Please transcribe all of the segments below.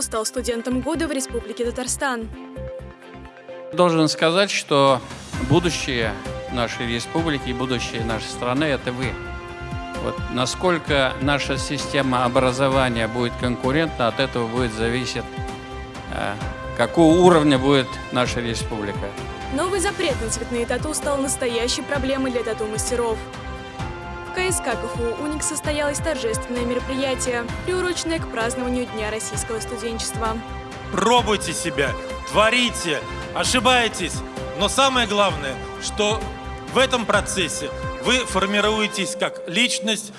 стал студентом года в Республике Татарстан. Должен сказать, что будущее нашей республики и будущее нашей страны – это вы. Вот насколько наша система образования будет конкурентна, от этого будет зависеть, э, какого уровня будет наша республика. Новый запрет на цветные тату стал настоящей проблемой для тату-мастеров. В КСК КФУ «Уник» состоялось торжественное мероприятие, приуроченное к празднованию Дня российского студенчества. Пробуйте себя, творите, ошибаетесь, но самое главное, что в этом процессе вы формируетесь как личность,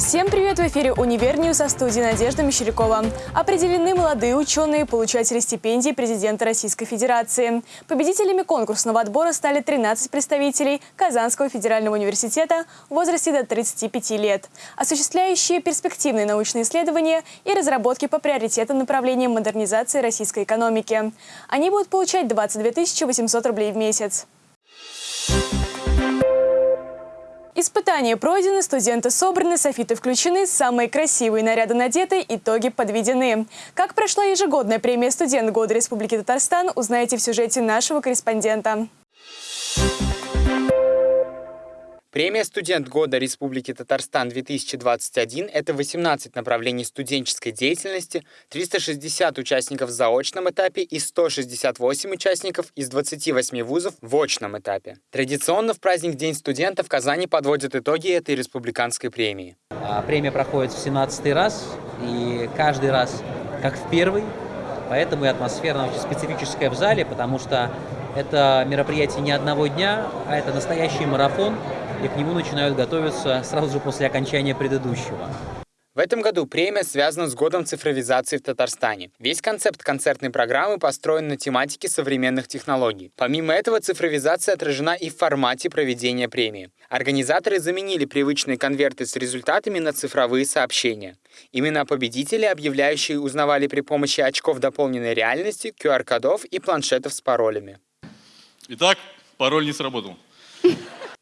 Всем привет! В эфире «Универ со студии Надежда Мещерякова. Определены молодые ученые, получатели стипендий президента Российской Федерации. Победителями конкурсного отбора стали 13 представителей Казанского федерального университета в возрасте до 35 лет, осуществляющие перспективные научные исследования и разработки по приоритетным направлениям модернизации российской экономики. Они будут получать 22 800 рублей в месяц. Испытания пройдены, студенты собраны, софиты включены, самые красивые наряды надеты, итоги подведены. Как прошла ежегодная премия «Студент года Республики Татарстан» узнаете в сюжете нашего корреспондента. Премия «Студент года Республики Татарстан-2021» — это 18 направлений студенческой деятельности, 360 участников в заочном этапе и 168 участников из 28 вузов в очном этапе. Традиционно в праздник День студента в Казани подводят итоги этой республиканской премии. А, премия проходит в 17 раз, и каждый раз как в первый, поэтому и атмосфера очень специфическая в зале, потому что это мероприятие не одного дня, а это настоящий марафон, и к нему начинают готовиться сразу же после окончания предыдущего. В этом году премия связана с годом цифровизации в Татарстане. Весь концепт концертной программы построен на тематике современных технологий. Помимо этого, цифровизация отражена и в формате проведения премии. Организаторы заменили привычные конверты с результатами на цифровые сообщения. Имена победителей, объявляющие, узнавали при помощи очков дополненной реальности, QR-кодов и планшетов с паролями. Итак, пароль не сработал.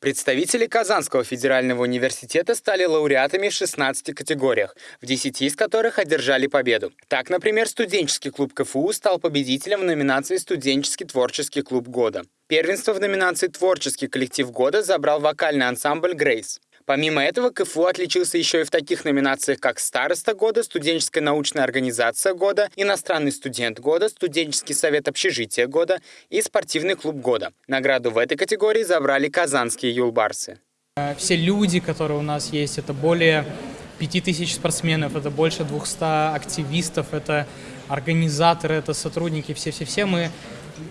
Представители Казанского федерального университета стали лауреатами в 16 категориях, в 10 из которых одержали победу. Так, например, студенческий клуб КФУ стал победителем в номинации «Студенческий творческий клуб года». Первенство в номинации «Творческий коллектив года» забрал вокальный ансамбль «Грейс». Помимо этого, КФУ отличился еще и в таких номинациях, как «Староста года», «Студенческая научная организация года», «Иностранный студент года», «Студенческий совет общежития года» и «Спортивный клуб года». Награду в этой категории забрали казанские юлбарсы. Все люди, которые у нас есть, это более 5000 спортсменов, это больше 200 активистов, это организаторы, это сотрудники, все-все-все мы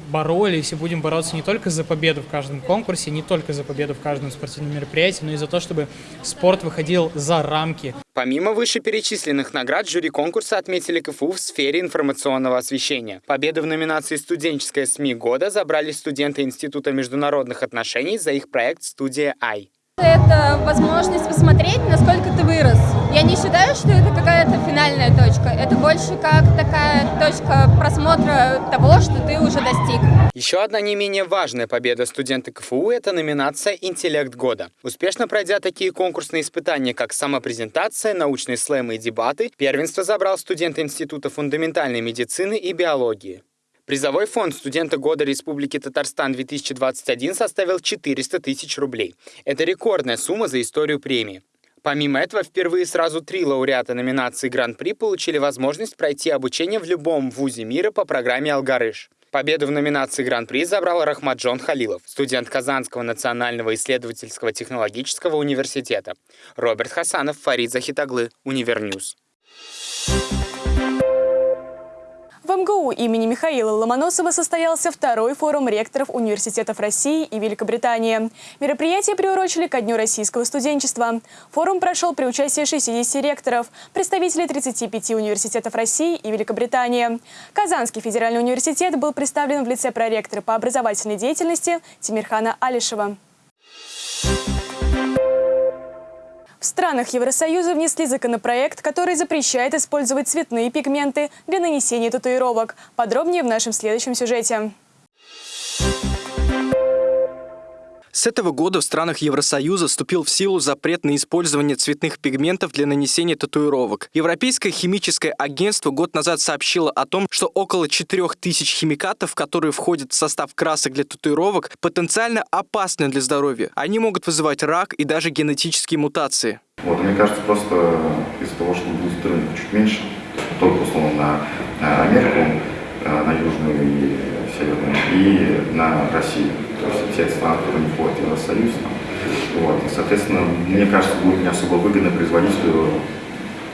боролись и будем бороться не только за победу в каждом конкурсе, не только за победу в каждом спортивном мероприятии, но и за то, чтобы спорт выходил за рамки. Помимо вышеперечисленных наград, жюри конкурса отметили КФУ в сфере информационного освещения. Победу в номинации «Студенческая СМИ года» забрали студенты Института международных отношений за их проект «Студия Ай». Это возможность посмотреть, насколько ты вырос. Я не считаю, что это какая-то финальная точка. Это больше как такая точка просмотра того, что ты уже достиг. Еще одна не менее важная победа студента КФУ – это номинация «Интеллект года». Успешно пройдя такие конкурсные испытания, как самопрезентация, научные слэмы и дебаты, первенство забрал студент Института фундаментальной медицины и биологии. Призовой фонд студента года Республики Татарстан 2021 составил 400 тысяч рублей. Это рекордная сумма за историю премии. Помимо этого, впервые сразу три лауреата номинации Гран-при получили возможность пройти обучение в любом вузе мира по программе «Алгарыш». Победу в номинации Гран-при забрал Рахмаджон Халилов, студент Казанского национального исследовательского технологического университета. Роберт Хасанов, Фарид Захитаглы, Univer News. В МГУ имени Михаила Ломоносова состоялся второй форум ректоров университетов России и Великобритании. Мероприятие приурочили ко Дню российского студенчества. Форум прошел при участии 60 ректоров, представителей 35 университетов России и Великобритании. Казанский федеральный университет был представлен в лице проректора по образовательной деятельности Тимирхана Алишева. В странах Евросоюза внесли законопроект, который запрещает использовать цветные пигменты для нанесения татуировок. Подробнее в нашем следующем сюжете. С этого года в странах Евросоюза вступил в силу запрет на использование цветных пигментов для нанесения татуировок. Европейское химическое агентство год назад сообщило о том, что около 4000 химикатов, которые входят в состав красок для татуировок, потенциально опасны для здоровья. Они могут вызывать рак и даже генетические мутации. Вот, мне кажется, просто из-за того, что будет рынок чуть меньше, только условно на Америку, на Южную и Северную, и на Россию. То есть те страны, которые не входят в Евросоюз. Вот. И, соответственно, мне кажется, будет не особо выгодно производителю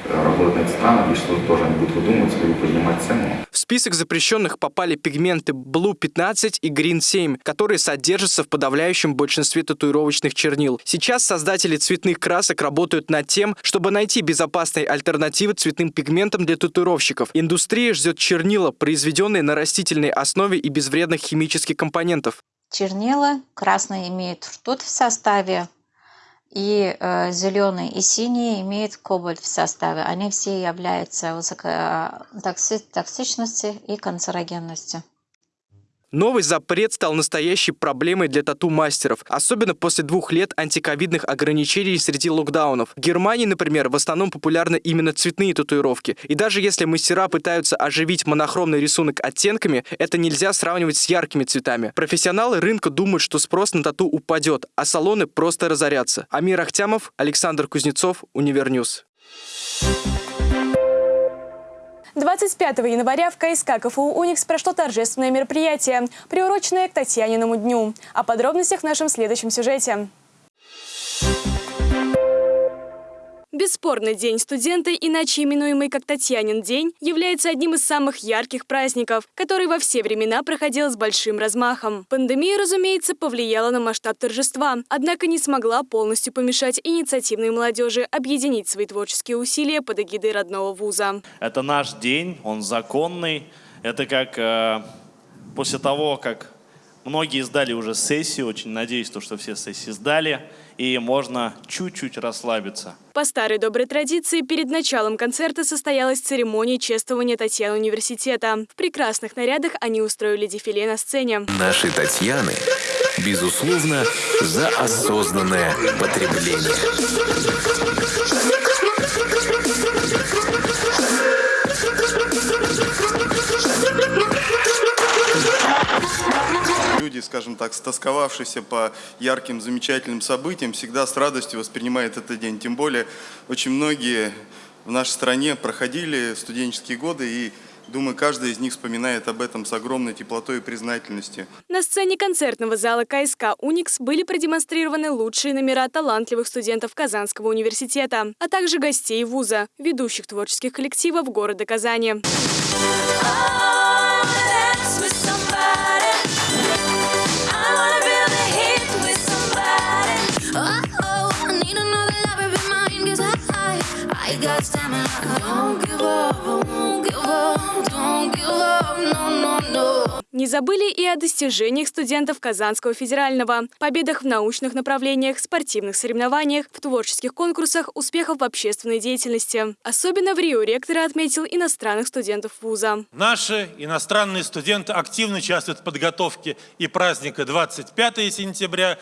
работать на эти страны, и что тоже они будут выдумывать, либо поднимать цену. В список запрещенных попали пигменты Blue 15 и Green 7, которые содержатся в подавляющем большинстве татуировочных чернил. Сейчас создатели цветных красок работают над тем, чтобы найти безопасные альтернативы цветным пигментам для татуировщиков. Индустрия ждет чернила, произведенные на растительной основе и без вредных химических компонентов. Чернила красные имеют ртуть в составе, и э, зеленый и синий имеют кобальт в составе. Они все являются высокотоксичностью и канцерогенностью. Новый запрет стал настоящей проблемой для тату-мастеров, особенно после двух лет антиковидных ограничений среди локдаунов. В Германии, например, в основном популярны именно цветные татуировки. И даже если мастера пытаются оживить монохромный рисунок оттенками, это нельзя сравнивать с яркими цветами. Профессионалы рынка думают, что спрос на тату упадет, а салоны просто разорятся. Амир Ахтямов, Александр Кузнецов, Univer News. 25 января в КСК КФУ «Уникс» прошло торжественное мероприятие, приуроченное к Татьяниному дню. О подробностях в нашем следующем сюжете. Бесспорно, День студента, иначе именуемый как Татьянин день, является одним из самых ярких праздников, который во все времена проходил с большим размахом. Пандемия, разумеется, повлияла на масштаб торжества, однако не смогла полностью помешать инициативной молодежи объединить свои творческие усилия под эгидой родного вуза. Это наш день, он законный. Это как э, после того, как многие сдали уже сессию, очень надеюсь, то, что все сессии сдали, и можно чуть-чуть расслабиться. По старой доброй традиции, перед началом концерта состоялась церемония чествования Татьяны университета. В прекрасных нарядах они устроили дефиле на сцене. Наши Татьяны, безусловно, за осознанное потребление. Так, стосковавшиеся по ярким, замечательным событиям, всегда с радостью воспринимают этот день. Тем более, очень многие в нашей стране проходили студенческие годы и Думаю, каждый из них вспоминает об этом с огромной теплотой и признательностью. На сцене концертного зала КСК «Уникс» были продемонстрированы лучшие номера талантливых студентов Казанского университета, а также гостей вуза, ведущих творческих коллективов города Казани. Не забыли и о достижениях студентов Казанского федерального, победах в научных направлениях, спортивных соревнованиях, в творческих конкурсах, успехов в общественной деятельности. Особенно в Рио ректор отметил иностранных студентов вуза. Наши иностранные студенты активно участвуют в подготовке и праздника 25 сентября,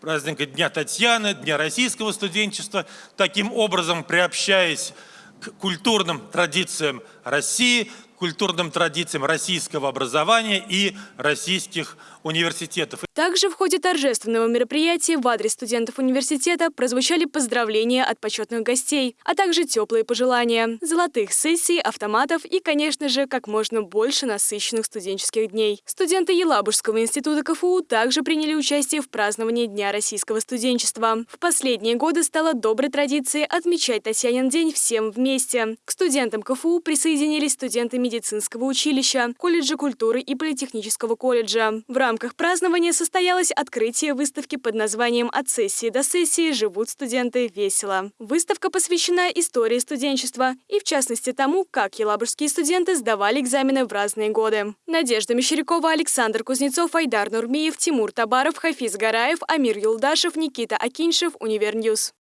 праздника Дня Татьяны, Дня российского студенчества, таким образом приобщаясь к культурным традициям России, культурным традициям российского образования и российских университетов. Также в ходе торжественного мероприятия в адрес студентов университета прозвучали поздравления от почетных гостей, а также теплые пожелания, золотых сессий, автоматов и, конечно же, как можно больше насыщенных студенческих дней. Студенты Елабужского института КФУ также приняли участие в праздновании Дня российского студенчества. В последние годы стало доброй традицией отмечать Татьянин день всем вместе. К студентам КФУ присоединились студенты медицинского училища, колледжа культуры и политехнического колледжа. В рамках празднования состоялось открытие выставки под названием «От сессии до сессии живут студенты весело». Выставка посвящена истории студенчества и, в частности, тому, как елабужские студенты сдавали экзамены в разные годы. Надежда Мещерякова, Александр Кузнецов, Айдар Нурмиев, Тимур Табаров, Хафиз Гараев, Амир Юлдашев, Никита Акиншев, Univer News.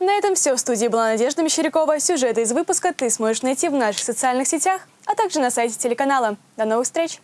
На этом все. В студии была Надежда Мещерякова. Сюжеты из выпуска ты сможешь найти в наших социальных сетях, а также на сайте телеканала. До новых встреч!